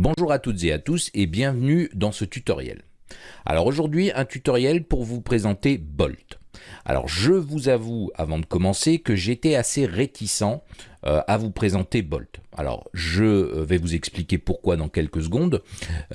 Bonjour à toutes et à tous et bienvenue dans ce tutoriel. Alors aujourd'hui un tutoriel pour vous présenter Bolt. Alors je vous avoue avant de commencer que j'étais assez réticent euh, à vous présenter Bolt. Alors je euh, vais vous expliquer pourquoi dans quelques secondes,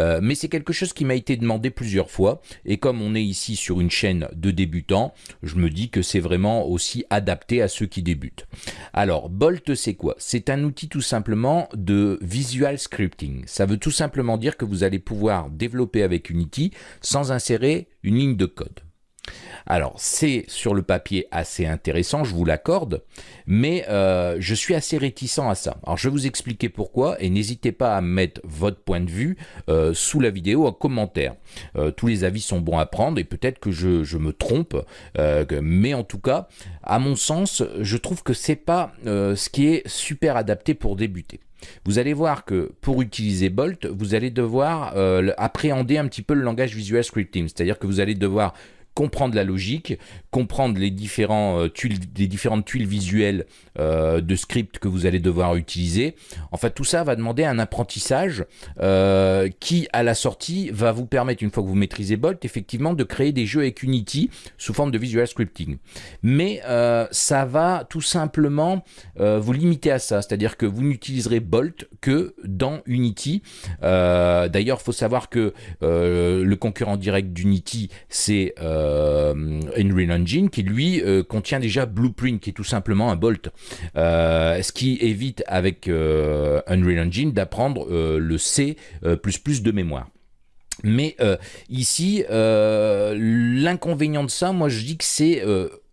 euh, mais c'est quelque chose qui m'a été demandé plusieurs fois et comme on est ici sur une chaîne de débutants, je me dis que c'est vraiment aussi adapté à ceux qui débutent. Alors Bolt c'est quoi? C'est un outil tout simplement de visual scripting. Ça veut tout simplement dire que vous allez pouvoir développer avec Unity sans insérer une ligne de code. Alors, c'est sur le papier assez intéressant, je vous l'accorde, mais euh, je suis assez réticent à ça. Alors, je vais vous expliquer pourquoi, et n'hésitez pas à mettre votre point de vue euh, sous la vidéo en commentaire. Euh, tous les avis sont bons à prendre, et peut-être que je, me trompe, mais en tout cas, à mon sens, je trouve que c'est pas ce qui est super adapté pour débuter. Vous allez voir que pour utiliser Bolt, vous allez devoir appréhender un petit peu le langage visual scripting, c'est-à-dire que vous allez devoir comprendre la logique, comprendre les, différents, euh, tuiles, les différentes tuiles visuelles euh, de script que vous allez devoir utiliser. En fait, tout ça va demander un apprentissage euh, qui, à la sortie, va vous permettre, une fois que vous maîtrisez Bolt, effectivement, de créer des jeux avec Unity sous forme de visual scripting. Mais ça va tout simplement vous limiter à ça, c'est-à-dire que vous n'utiliserez Bolt que dans Unity. D'ailleurs, il faut savoir que le concurrent direct d'Unity, c'est Unreal Engine qui lui euh, contient déjà Blueprint qui est tout simplement un bolt. Euh, ce qui évite avec Unreal Engine d'apprendre le C++ de mémoire. Mais ici, l'inconvénient de ça, moi je dis que c'est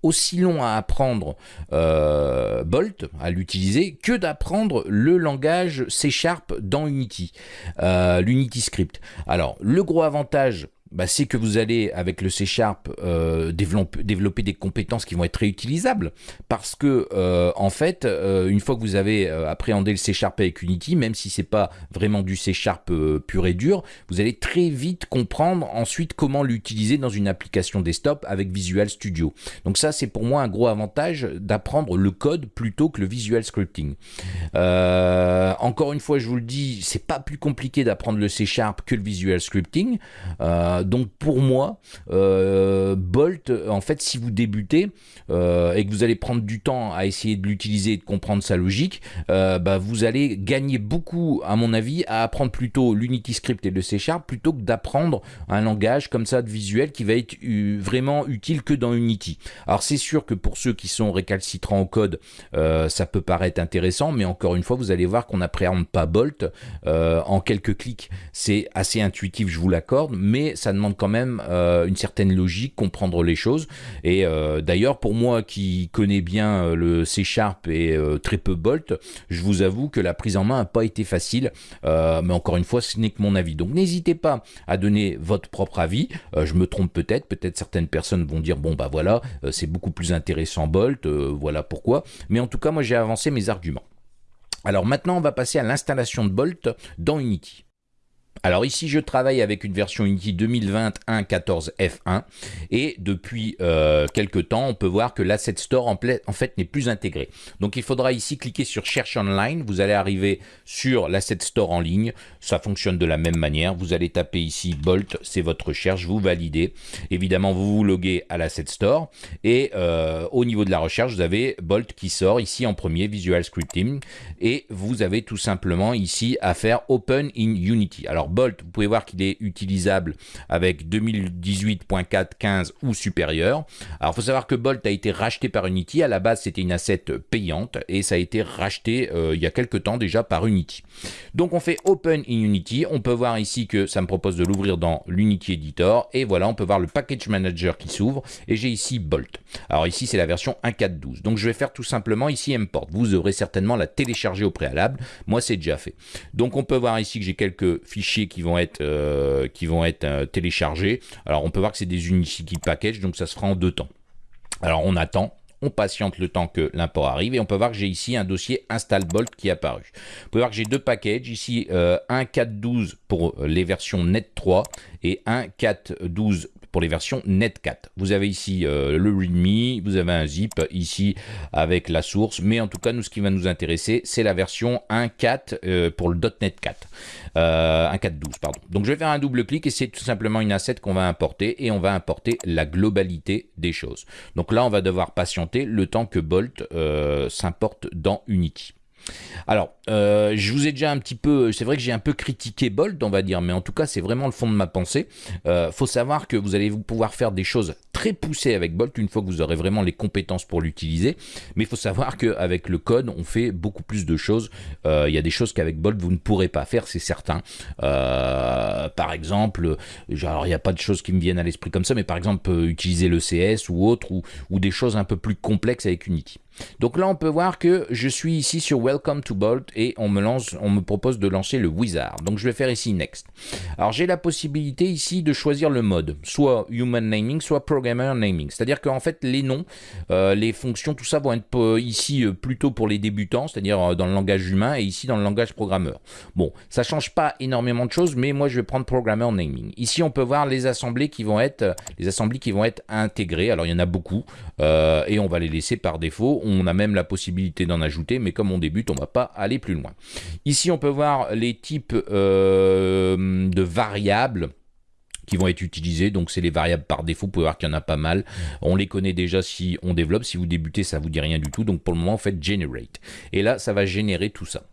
aussi long à apprendre Bolt, à l'utiliser, que d'apprendre le langage C Sharp dans Unity, l'Unity Script. Alors, le gros avantage bah, c'est que vous allez, avec le C Sharp, euh, développer, des compétences qui vont être réutilisables. Parce que, euh, en fait, euh, une fois que vous avez appréhendé le C Sharp avec Unity, même si c'est pas vraiment du C Sharp pur et dur, vous allez très vite comprendre ensuite comment l'utiliser dans une application desktop avec Visual Studio. Donc ça, c'est pour moi un gros avantage d'apprendre le code plutôt que le visual scripting. encore une fois, je vous le dis, c'est pas plus compliqué d'apprendre le C Sharp que le visual scripting. Euh, donc pour moi, euh, Bolt, en fait, si vous débutez euh, et que vous allez prendre du temps à essayer de l'utiliser et de comprendre sa logique, bah, vous allez gagner beaucoup, à mon avis, à apprendre plutôt l'Unity Script et le C Sharp plutôt que d'apprendre un langage comme ça de visuel qui va être vraiment utile que dans Unity. Alors c'est sûr que pour ceux qui sont récalcitrants au code, ça peut paraître intéressant, mais encore une fois, vous allez voir qu'on n'appréhende pas Bolt en quelques clics. C'est assez intuitif, je vous l'accorde, mais ça demande quand même euh, une certaine logique, comprendre les choses. Et euh, d'ailleurs, pour moi qui connais bien euh, le C Sharp et très peu Bolt, je vous avoue que la prise en main n'a pas été facile. mais encore une fois, ce n'est que mon avis. Donc n'hésitez pas à donner votre propre avis. je me trompe peut-être. Peut-être certaines personnes vont dire, bon bah voilà, c'est beaucoup plus intéressant Bolt, voilà pourquoi. Mais en tout cas, moi j'ai avancé mes arguments. Alors maintenant, on va passer à l'installation de Bolt dans Unity. Alors ici, je travaille avec une version Unity 2021 14 F1 et depuis euh, quelques temps, on peut voir que l'Asset Store en, fait n'est plus intégré. Donc il faudra ici cliquer sur Cherche online. Vous allez arriver sur l'Asset Store en ligne. Ça fonctionne de la même manière. Vous allez taper ici Bolt, c'est votre recherche, vous validez. Évidemment, vous vous loguez à l'Asset Store et euh, au niveau de la recherche, vous avez Bolt qui sort ici en premier, Visual Scripting et vous avez tout simplement ici à faire Open in Unity. Bolt, vous pouvez voir qu'il est utilisable avec 2018.4.15 ou supérieur. Alors, il faut savoir que Bolt a été racheté par Unity. À la base, c'était une asset payante et ça a été racheté euh, il y a quelques temps déjà par Unity. Donc, on fait Open in Unity. On peut voir ici que ça me propose de l'ouvrir dans l'Unity Editor. Et voilà, on peut voir le Package Manager qui s'ouvre. Et j'ai ici Bolt. Alors ici, c'est la version 1.4.12. Donc, je vais faire tout simplement ici Import. Vous aurez certainement la télécharger au préalable. Moi, c'est déjà fait. Donc, on peut voir ici que j'ai quelques fichiers qui vont être, euh, qui vont être euh, téléchargés. Alors on peut voir que c'est des Unity Package, donc ça se fera en deux temps. Alors on attend, on patiente le temps que l'import arrive et on peut voir que j'ai ici un dossier install bolt qui est apparu. Vous pouvez voir que j'ai deux packages ici, euh, un 4.12 pour les versions net 3 et un 4.12 pour les versions Netcat. Vous avez ici le README, vous avez un zip ici avec la source, mais en tout cas, nous, ce qui va nous intéresser, c'est la version 1.4 pour le .NET 4. 1.4.12, pardon. Donc je vais faire un double clic et c'est tout simplement une asset qu'on va importer et on va importer la globalité des choses. Donc là, on va devoir patienter le temps que Bolt s'importe dans Unity. Alors, euh, je vous ai déjà un petit peu, c'est vrai que j'ai un peu critiqué Bolt, on va dire, mais en tout cas, c'est vraiment le fond de ma pensée. Euh, faut savoir que vous allez pouvoir faire des choses très poussées avec Bolt une fois que vous aurez vraiment les compétences pour l'utiliser. Mais il faut savoir qu'avec le code, on fait beaucoup plus de choses. Euh, il y a des choses qu'avec Bolt, vous ne pourrez pas faire, c'est certain. Euh, par exemple, alors il n'y a pas de choses qui me viennent à l'esprit comme ça, mais par exemple, utiliser le CS ou autre, ou, ou des choses un peu plus complexes avec Unity. Donc là, on peut voir que je suis ici sur Welcome to Bolt et on me, propose de lancer le Wizard. Donc je vais faire ici Next. Alors j'ai la possibilité ici de choisir le mode, soit Human Naming, soit Programmer Naming. C'est-à-dire qu'en fait, les noms, euh, les fonctions, tout ça vont être euh, ici euh, plutôt pour les débutants, c'est-à-dire dans le langage humain et ici dans le langage programmeur. Bon, ça change pas énormément de choses, mais moi je vais prendre Programmer Naming. Ici, on peut voir les assemblées qui vont être, les assemblées qui vont être intégrées. Alors il y en a beaucoup et on va les laisser par défaut a même la possibilité d'en ajouter, mais comme on débute, on ne va pas aller plus loin. Ici, on peut voir les types euh, de variables qui vont être utilisées. Donc, c'est les variables par défaut. Vous pouvez voir qu'il y en a pas mal. On les connaît déjà si on développe. Si vous débutez, ça vous dit rien du tout. Donc, pour le moment, faites generate. Et là, ça va générer tout ça.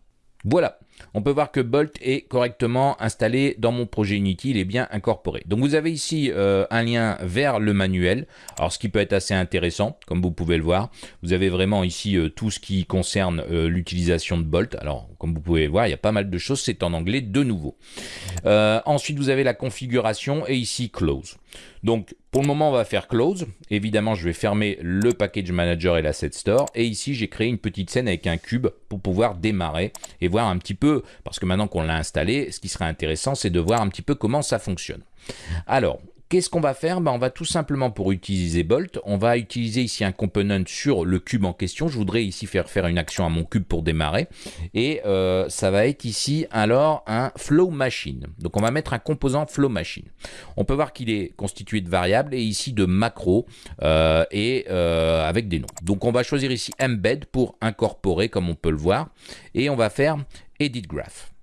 Voilà, on peut voir que Bolt est correctement installé dans mon projet Unity, il est bien incorporé. Donc vous avez ici euh, un lien vers le manuel, alors ce qui peut être assez intéressant, comme vous pouvez le voir. Vous avez vraiment ici euh, tout ce qui concerne euh, l'utilisation de Bolt. Alors comme vous pouvez le voir, il y a pas mal de choses, c'est en anglais de nouveau. ensuite vous avez la configuration et ici Close. Donc pour le moment, on va faire close. Évidemment, je vais fermer le package manager et l'asset store. Et ici, j'ai créé une petite scène avec un cube pour pouvoir démarrer et voir un petit peu, parce que maintenant qu'on l'a installé, ce qui serait intéressant, c'est de voir un petit peu comment ça fonctionne. Alors, Qu'est-ce qu'on va faire? Ben, On va tout simplement, pour utiliser Bolt, on va utiliser ici un component sur le cube en question. Je voudrais ici faire faire une action à mon cube pour démarrer. Et euh, ça va être ici alors un flow machine. Donc on va mettre un composant flow machine. On peut voir qu'il est constitué de variables et ici de macros euh, et euh, avec des noms. Donc on va choisir ici embed pour incorporer comme on peut le voir. Et on va faire edit graph.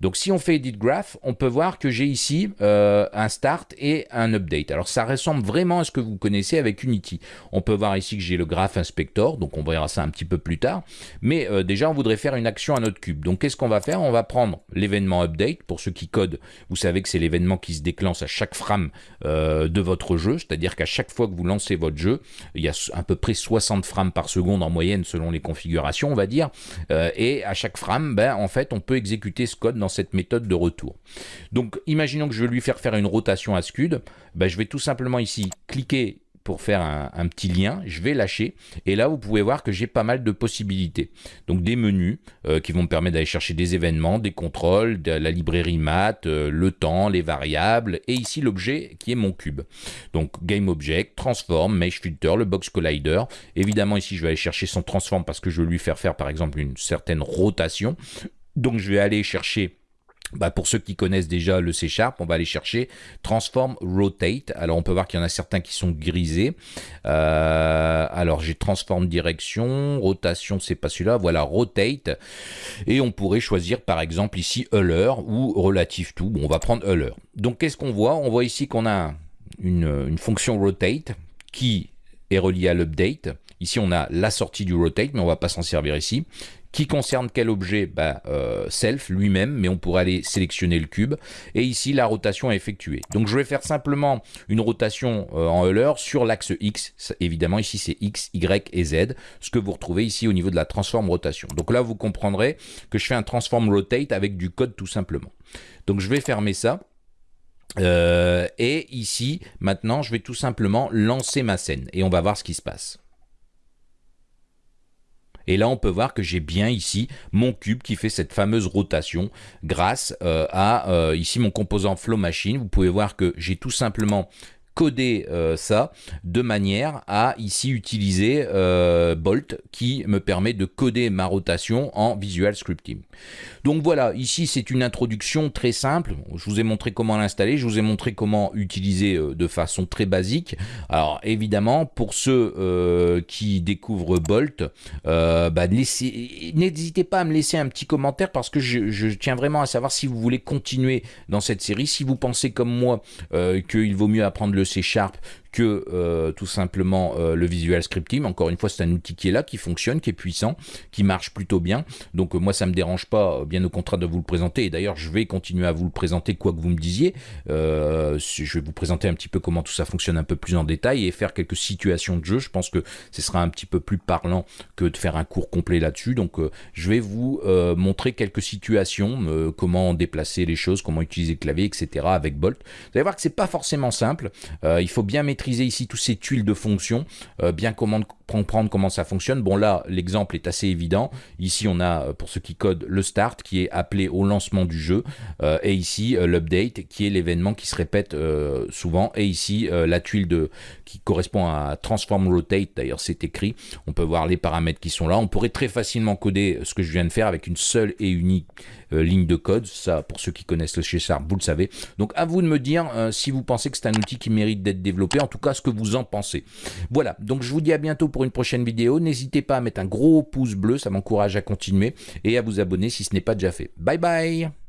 Donc si on fait Edit Graph, on peut voir que j'ai ici euh, un Start et un Update. Alors ça ressemble vraiment à ce que vous connaissez avec Unity. On peut voir ici que j'ai le Graph Inspector, donc on verra ça un petit peu plus tard. Mais euh, déjà, on voudrait faire une action à notre cube. Donc qu'est-ce qu'on va faire? On va prendre l'événement Update. Pour ceux qui codent, vous savez que c'est l'événement qui se déclenche à chaque frame euh, de votre jeu. C'est-à-dire qu'à chaque fois que vous lancez votre jeu, il y a à peu près 60 frames par seconde en moyenne selon les configurations, on va dire. et à chaque frame, ben, en fait, on peut exécuter ce dans cette méthode de retour. Donc imaginons que je veux lui faire faire une rotation à Scud, ben, je vais tout simplement ici cliquer pour faire un, petit lien, je vais lâcher et là vous pouvez voir que j'ai pas mal de possibilités. Donc des menus euh, qui vont me permettre d'aller chercher des événements, des contrôles, de la librairie math, euh, le temps, les variables et ici l'objet qui est mon cube. Donc game object, transform, mesh filter, le box collider. Évidemment ici je vais aller chercher son transform parce que je veux lui faire faire par exemple une certaine rotation. Donc je vais aller chercher bah pour ceux qui connaissent déjà le C Sharp, on va aller chercher Transform Rotate. Alors on peut voir qu'il y en a certains qui sont grisés. Euh, alors j'ai Transform Direction, Rotation, c'est pas celui-là. Voilà, Rotate. Et on pourrait choisir par exemple ici Euler ou Relative To. Bon, on va prendre Euler. Donc qu'est-ce qu'on voit? On voit ici qu'on a une, une fonction Rotate qui est reliée à l'update. Ici, on a la sortie du rotate, mais on va pas s'en servir ici. Qui concerne quel objet? Bah, euh, Self lui-même, mais on pourrait aller sélectionner le cube. Et ici, la rotation est effectuée. Donc je vais faire simplement une rotation euh, en Euler sur l'axe X. Évidemment, ici c'est X, Y et Z, ce que vous retrouvez ici au niveau de la transform rotation. Donc là, vous comprendrez que je fais un transform rotate avec du code tout simplement. Donc je vais fermer ça. Euh, et ici, maintenant, je vais tout simplement lancer ma scène et on va voir ce qui se passe. Et là, on peut voir que j'ai bien ici mon cube qui fait cette fameuse rotation grâce euh, à euh, ici mon composant Flow Machine. Vous pouvez voir que j'ai tout simplement coder ça de manière à ici utiliser Bolt qui me permet de coder ma rotation en Visual Scripting. Donc voilà, ici c'est une introduction très simple. Je vous ai montré comment l'installer, je vous ai montré comment utiliser de façon très basique. Alors évidemment, pour ceux qui découvrent Bolt, bah, n'hésitez pas à me laisser un petit commentaire parce que je, tiens vraiment à savoir si vous voulez continuer dans cette série, si vous pensez comme moi euh, qu'il vaut mieux apprendre le C Sharp que euh, tout simplement euh, le Visual Scripting. Encore une fois, c'est un outil qui est là, qui fonctionne, qui est puissant, qui marche plutôt bien. Donc moi, ça me dérange pas, bien au contraire, de vous le présenter. Et d'ailleurs, je vais continuer à vous le présenter, quoi que vous me disiez. je vais vous présenter un petit peu comment tout ça fonctionne un peu plus en détail et faire quelques situations de jeu. Je pense que ce sera un petit peu plus parlant que de faire un cours complet là-dessus. Donc je vais vous montrer quelques situations, comment déplacer les choses, comment utiliser le clavier, etc. avec Bolt. Vous allez voir que c'est pas forcément simple. il faut bien maîtriser ici tous ces tuiles de fonction, euh, bien comprendre comment ça fonctionne. Bon là, l'exemple est assez évident. Ici, on a, euh, pour ceux qui codent, le start qui est appelé au lancement du jeu. Euh, et ici, l'update qui est l'événement qui se répète souvent. Et ici, la tuile de, qui correspond à transform rotate. D'ailleurs, c'est écrit. On peut voir les paramètres qui sont là. On pourrait très facilement coder ce que je viens de faire avec une seule et unique ligne de code. Ça, pour ceux qui connaissent le C Sharp, vous le savez. Donc, à vous de me dire si vous pensez que c'est un outil qui mérite d'être développé. En tout cas, ce que vous en pensez. Voilà. Donc, je vous dis à bientôt pour une prochaine vidéo. N'hésitez pas à mettre un gros pouce bleu, ça m'encourage à continuer, et à vous abonner si ce n'est pas déjà fait. Bye bye